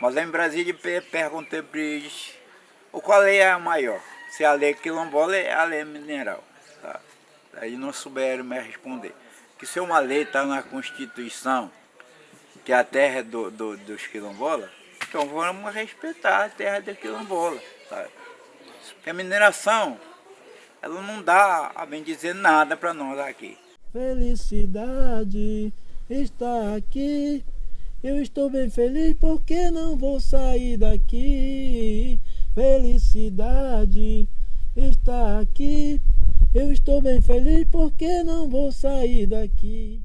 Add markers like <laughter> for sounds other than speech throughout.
Mas em Brasília perguntei para eles qual lei é a maior. Se a lei quilombola é a lei mineral. Tá? Aí não souberam me responder. Que se uma lei está na Constituição, que a terra é do, do, dos quilombolas, então vamos respeitar a terra dos quilombolas. Tá? Porque a mineração, ela não dá, a bem dizer, nada para nós aqui. Felicidade está aqui eu estou bem feliz porque não vou sair daqui. Felicidade está aqui. Eu estou bem feliz porque não vou sair daqui.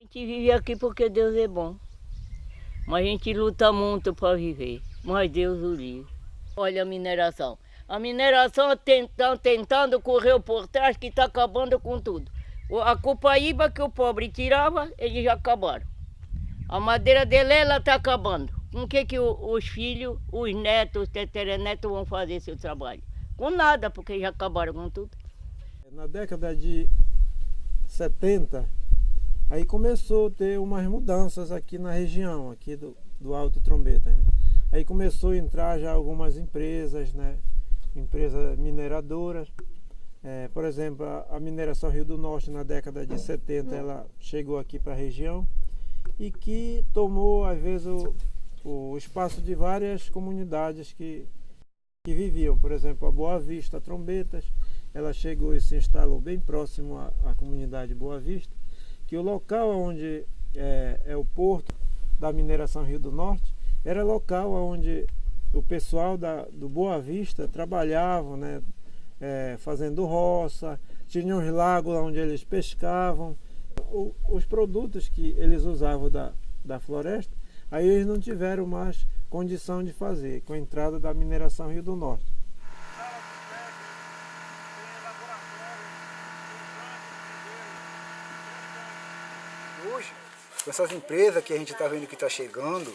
A gente vive aqui porque Deus é bom. Mas a gente luta muito para viver. Mas Deus o livre. Olha a mineração. A mineração tentando, tentando correr por trás que está acabando com tudo. A copaíba que o pobre tirava, eles já acabaram. A madeira dele, ela está acabando. Com o que, que os filhos, os netos, os teterenetos vão fazer seu trabalho? Com nada, porque já acabaram com tudo. Na década de 70, aí começou a ter umas mudanças aqui na região, aqui do, do Alto Trombeta. Né? Aí começou a entrar já algumas empresas, né? empresas mineradoras. É, por exemplo, a, mineração Rio do Norte na década de 70 ela chegou aqui para a região e que tomou às vezes o, o espaço de várias comunidades que, que viviam. Por exemplo, a Boa Vista Trombetas, ela chegou e se instalou bem próximo à, à comunidade Boa Vista, que o local onde é, é o porto da mineração Rio do Norte era local onde o pessoal da, do Boa Vista trabalhavam, né, é, fazendo roça, tinha uns lagos onde eles pescavam. O, os produtos que eles usavam da, da floresta, aí eles não tiveram mais condição de fazer com a entrada da mineração Rio do Norte. Hoje, essas empresas que a gente está vendo que está chegando,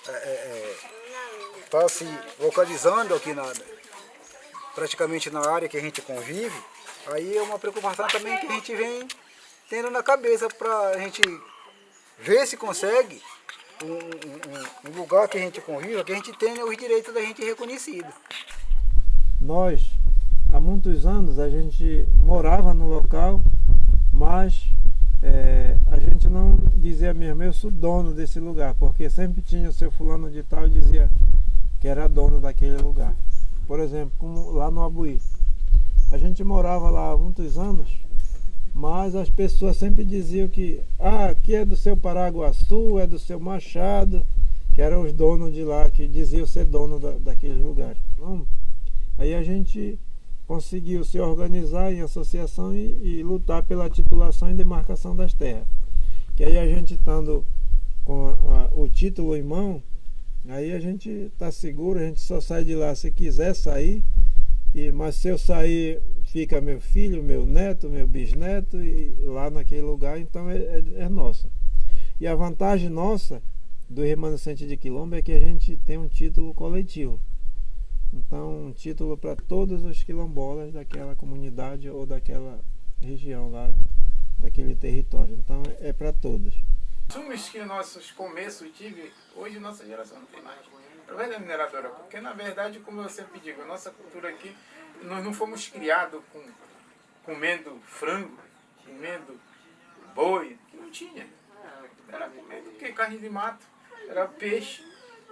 está é, é, é tá se localizando aqui na, praticamente na área que a gente convive, aí é uma preocupação também que a gente vem tendo na cabeça para a gente ver se consegue um, um, um, lugar que a gente conviva, que a gente tenha os direitos da gente reconhecidos. Nós, há muitos anos, a gente morava no local, mas é, a gente não dizia mesmo, eu sou dono desse lugar, porque sempre tinha o seu fulano de tal e dizia que era dono daquele lugar. Por exemplo, como lá no Abuí. A gente morava lá há muitos anos, mas as pessoas sempre diziam que ah, aqui é do seu Paraguaçu, é do seu Machado, que eram os donos de lá, que diziam ser dono da, daqueles lugares. Aí a gente conseguiu se organizar em associação e, e, lutar pela titulação e demarcação das terras. Que aí a gente estando com a, a, o título em mão, Aí a gente está seguro, a gente só sai de lá se quiser sair. E, mas se eu sair, fica meu filho, meu neto, meu bisneto e lá naquele lugar, então é, é, é nossa. E a vantagem nossa do remanescente de quilombo é que a gente tem um título coletivo. Então, um título para todos os quilombolas daquela comunidade ou daquela região lá, daquele território. Então, é para todos. Assumos que nossos começos tive, hoje nossa geração não tem mais. Através da mineradora, porque na verdade, como eu sempre digo, a nossa cultura aqui, nós não fomos criados com, comendo frango, comendo boi, que não tinha. Era comendo que carne de mato, era peixe.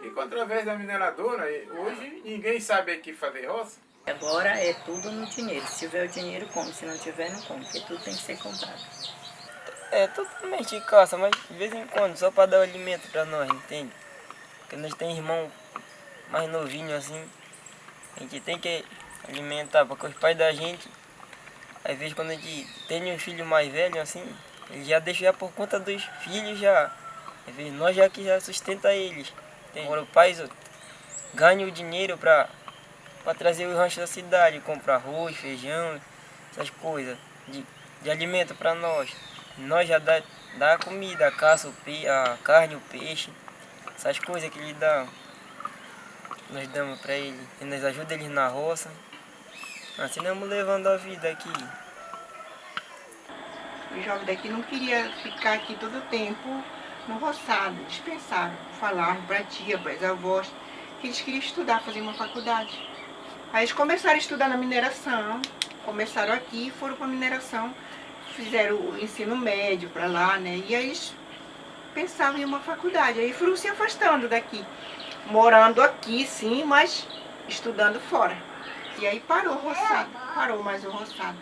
E através da mineradora, hoje ninguém sabe aqui fazer roça. Agora é tudo no dinheiro. Se tiver o dinheiro, come. Se não tiver, não come. Porque tudo tem que ser comprado. É totalmente de caça, mas de vez em quando, só para dar alimento para nós, entende? Porque nós temos irmão mais novinho assim, a gente tem que alimentar, porque os pais da gente, às vezes quando a gente tem um filho mais velho assim, ele já deixa já por conta dos filhos já. Às vezes nós já que já sustenta eles. Agora o pai ganha o dinheiro para trazer o rancho da cidade, comprar arroz, feijão, essas coisas de, de alimento para nós. Nós já dá, dá comida, a caça, o pe, a carne, o peixe, essas coisas que ele dá. Nós damos para ele, e nós ajuda eles na roça. Assim nós vamos levando a vida aqui. O jovem daqui não queria ficar aqui todo o tempo no roçado. Eles pensaram, falaram para tia, para as avós, que eles queriam estudar, fazer uma faculdade. Aí eles começaram a estudar na mineração, começaram aqui, foram para a mineração, fizeram o ensino médio para lá, né? E aí pensavam em uma faculdade. Aí foram se afastando daqui, morando aqui sim, mas estudando fora. E aí parou o roçado, parou mais o roçado.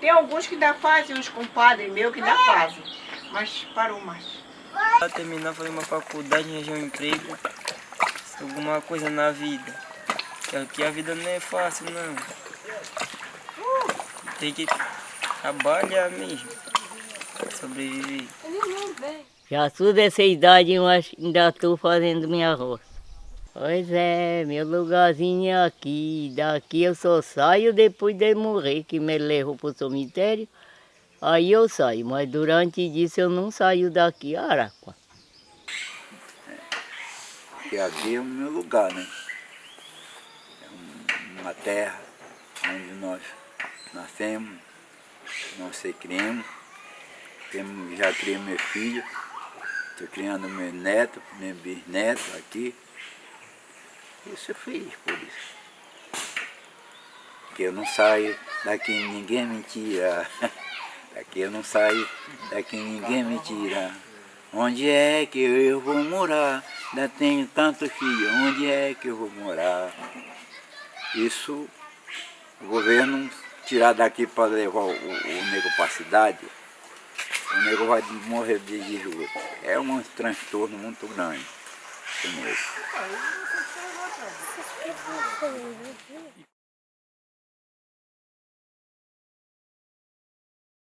Tem alguns que ainda fazem, uns compadres meus que ainda fazem, mas parou mais. Para terminar, fazer uma faculdade, arranjar um emprego, alguma coisa na vida. Porque a vida não é fácil, não. Tem que trabalhar mesmo, sobreviver. Já sou dessa idade, mas ainda estou fazendo minha roça. Pois é, meu lugarzinho é aqui. Daqui eu só saio depois de morrer, que me levou para o cemitério. Aí eu saio, mas durante isso eu não saio daqui, Araqua. Porque aqui é o meu lugar, né? É uma terra onde nós nascemos, nós se criamos. Já criei meu filho, estou criando meu neto, meu bisneto aqui. Eu sou feliz por isso. Porque eu não saio daqui ninguém me tira. <laughs> Daqui eu não saio, daqui ninguém me tira. Onde é que eu vou morar? Ainda tenho tantos filhos, onde é que eu vou morar? Isso o governo tirar daqui para levar o, o nego para a cidade, o nego vai morrer de esgoto. É um transtorno muito grande.